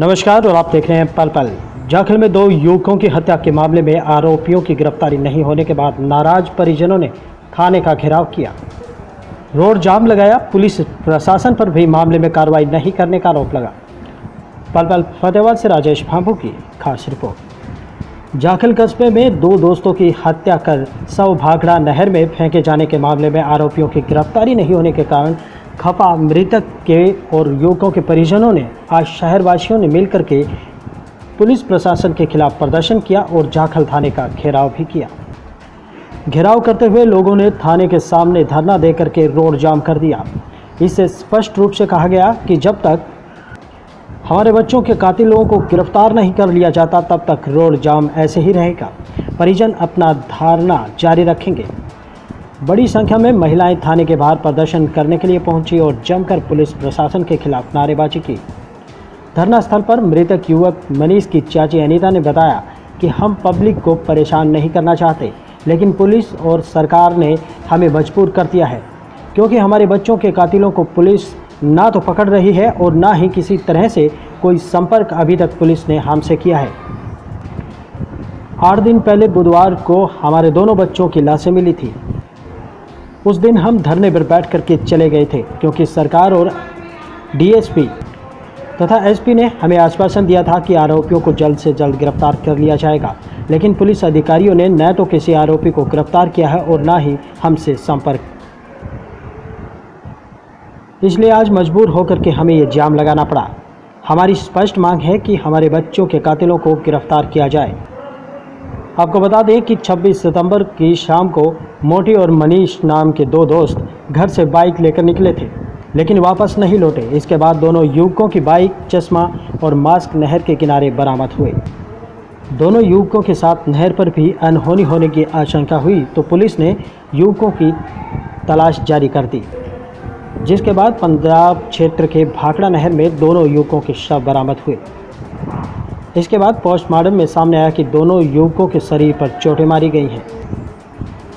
नमस्कार, और आप देख रहे हैं पल पल। जाखिल में दो युवकों की हत्या के मामले में आरोपियों की गिरफ्तारी नहीं होने के बाद नाराज़ परिजनों ने थाने का घेराव किया। रोड जाम लगाया, पुलिस प्रशासन पर भी मामले में कार्रवाई नहीं करने का आरोप लगा। पल पल फतेहाबाद से राजेश भांभू की खास रिपोर्ट। जाखिल कस्बे में दो दोस्तों की हत्या कर सौ भाखड़ा नहर में फेंके जाने के मामले में आरोपियों की गिरफ्तारी नहीं होने के कारण खपा मृतक के और युवकों के परिजनों ने आज शहरवासियों ने मिलकर के पुलिस प्रशासन के खिलाफ प्रदर्शन किया और जाखल थाने का घेराव भी किया। घेराव करते हुए लोगों ने थाने के सामने धरना देकर के रोड जाम कर दिया। इससे स्पष्ट रूप से कहा गया कि जब तक हमारे बच्चों के कातिल लोगों को गिरफ़्तार नहीं कर लिया जाता, तब तक रोड जाम ऐसे ही रहेगा। परिजन अपना धारणा जारी रखेंगे। बड़ी संख्या में महिलाएँ थाने के बाहर प्रदर्शन करने के लिए पहुँची और जमकर पुलिस प्रशासन के खिलाफ नारेबाजी की। धरना स्थल पर मृतक युवक मनीष की चाची अनीता ने बताया कि हम पब्लिक को परेशान नहीं करना चाहते, लेकिन पुलिस और सरकार ने हमें मजबूर कर दिया है, क्योंकि हमारे बच्चों के कातिलों को पुलिस ना तो पकड़ रही है और ना ही किसी तरह से कोई संपर्क अभी तक पुलिस ने हमसे किया है। आठ दिन पहले बुधवार को हमारे दोनों बच्चों की लाशें मिली थी। उस दिन हम धरने पर बैठ करके चले गए थे, क्योंकि सरकार और डीएसपी तथा एसपी ने हमें आश्वासन दिया था कि आरोपियों को जल्द से जल्द गिरफ़्तार कर लिया जाएगा। लेकिन पुलिस अधिकारियों ने न तो किसी आरोपी को गिरफ़्तार किया है और न ही हमसे संपर्क। इसलिए आज मजबूर होकर के हमें ये जाम लगाना पड़ा। हमारी स्पष्ट मांग है कि हमारे बच्चों के कातिलों को गिरफ़्तार किया जाए। आपको बता दें कि 26 सितंबर की शाम को मोटी और मनीष नाम के दो दोस्त घर से बाइक लेकर निकले थे, लेकिन वापस नहीं लौटे। इसके बाद दोनों युवकों की बाइक, चश्मा और मास्क नहर के किनारे बरामद हुए। दोनों युवकों के साथ नहर पर भी अनहोनी होने की आशंका हुई तो पुलिस ने युवकों की तलाश जारी कर दी, जिसके बाद पंजाब क्षेत्र के भाखड़ा नहर में दोनों युवकों के शव बरामद हुए। इसके बाद पोस्टमार्टम में सामने आया कि दोनों युवकों के शरीर पर चोटें मारी गई हैं।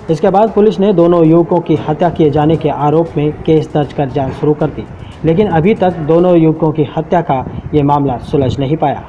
इसके बाद पुलिस ने दोनों युवकों की हत्या किए जाने के आरोप में केस दर्ज कर जाँच शुरू कर दी, लेकिन अभी तक दोनों युवकों की हत्या का ये मामला सुलझ नहीं पाया।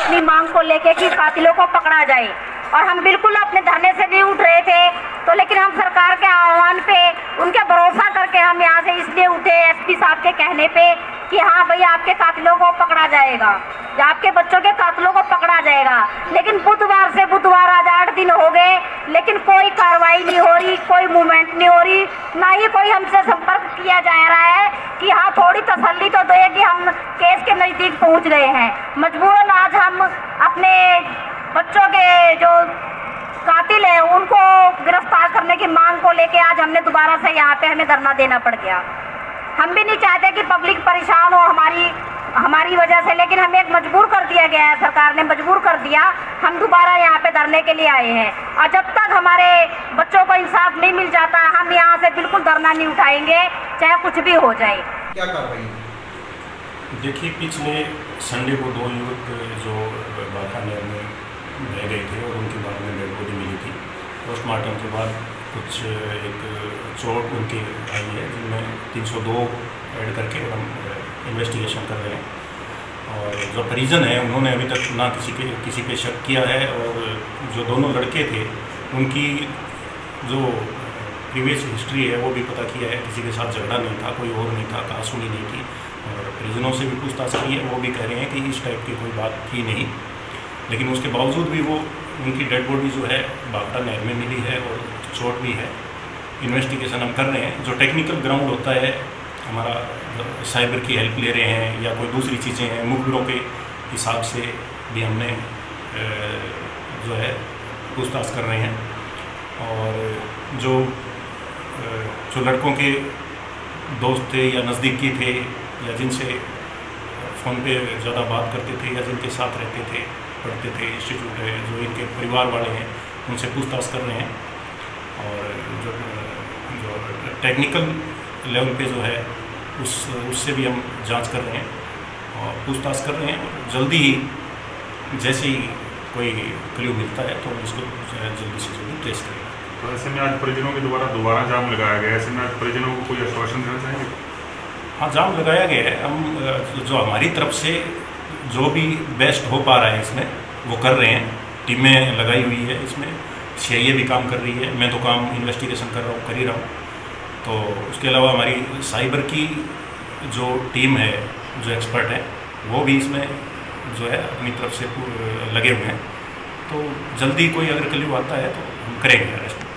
अपनी मांग को लेके कि कातिलों को पकड़ा जाए। और हम बिल्कुल अपने धरने से नहीं उठ रहे थे। तो लेकिन हम सरकार के आह्वान पे, उनके भरोसा करके हम यहाँ से इसलिए उठे एसपी साहब के कहने पे कि हाँ भाई, आपके कातिलों को पकड़ा जाएगा। या आपके बच्चों के कातिलों को पकड़ा जाएगा। लेकिन बुधवार से बुधवार आज आठ दिन हो गए, लेकिन कोई कार्रवाई नहीं हो रही, कोई मूवमेंट नहीं हो रही, ना ही कोई हमसे संपर्क किया जा रहा है कि हाँ थोड़ी तसल्ली तो दे कि हम केस के नज़दीक पहुँच गए हैं। मजबूरन आज हम अपने बच्चों के जो कातिल है उनको गिरफ़्तार करने की मांग को लेके आज हमने दोबारा से यहाँ पे हमें धरना देना पड़ गया। हम भी नहीं चाहते कि पब्लिक परेशान हो हमारी हमारी वजह से लेकिन हमें एक मजबूर कर दिया गया है सरकार ने मजबूर कर दिया। हम दोबारा यहाँ पे धरने के लिए आए हैं। और जब तक हमारे बच्चों को इंसाफ नहीं मिल जाता हम यहाँ से बिल्कुल धरना नहीं उठाएँगे चाहे कुछ भी हो जाए। क्या कार्रवाई है? देखिए पिछले संडे को दो युवक जो बाखा नहर में रह गए थे और उनके बाद में डेड बॉडी मिली थी। पोस्टमार्टम के बाद कुछ, एक चोट उनकी आई है, जिनमें 302 ऐड करके हम इन्वेस्टिगेशन कर रहे हैं। और जो परिजन है, उन्होंने अभी तक ना किसी के, किसी पे शक किया है और जो दोनों लड़के थे, उनकी जो प्रीवियस हिस्ट्री है, वो भी पता किया है, किसी के साथ झगड़ा नहीं था, कोई और नहीं था कासुनी नहीं थी। और परिजनों से भी पूछताछ की है, वो भी कह रहे हैं कि इस टाइप की कोई बात थी नहीं। लेकिन उसके बावजूद भी वो उनकी डेड बॉडी जो है बागटा नहर में मिली है और चोट भी है। इन्वेस्टिगेशन हम कर रहे हैं। जो टेक्निकल ग्राउंड होता है, हमारा साइबर की हेल्प ले रहे हैं या कोई दूसरी चीज़ें हैं, मुखबिरों के हिसाब से भी हमने जो है, पूछताछ कर रहे हैं। और जो जो लड़कों के दोस्त थे या नज़दीकी थे या जिनसे फ़ोन पे ज़्यादा बात करते थे या जिनके साथ रहते थे पढ़ते थे इंस्टीट्यूट है जो इनके परिवार वाले हैं उनसे पूछताछ कर रहे हैं। और जो जो टेक्निकल लेवल पे जो है उस उससे भी हम जाँच कर रहे हैं और पूछताछ कर रहे हैं। और जल्दी ही जैसे ही कोई क्ल्यू मिलता है तो हम उसको जल्दी से जल्दी ट्रेस करेंगे। तो ऐसे में आज परिजनों के द्वारा दोबारा जाम लगाया गया है। ऐसे में आज परिजनों को कोई आश्वासन देना चाहेंगे? हाँ जाम लगाया गया है। हम जो हमारी तरफ़ से जो भी बेस्ट हो पा रहा है इसमें, वो कर रहे हैं। टीमें लगाई हुई है इसमें। सी भी काम कर रही है। मैं तो काम इन्वेस्टिगेशन कर रहा हूँ, कर ही रहा हूँ। तो उसके अलावा हमारी साइबर की जो टीम है, जो एक्सपर्ट है, वो भी इसमें जो है अपनी तरफ़ से लगे हुए हैं। तो जल्दी कोई अगर कल्यू आता है तो हम करेंगे अरेस्ट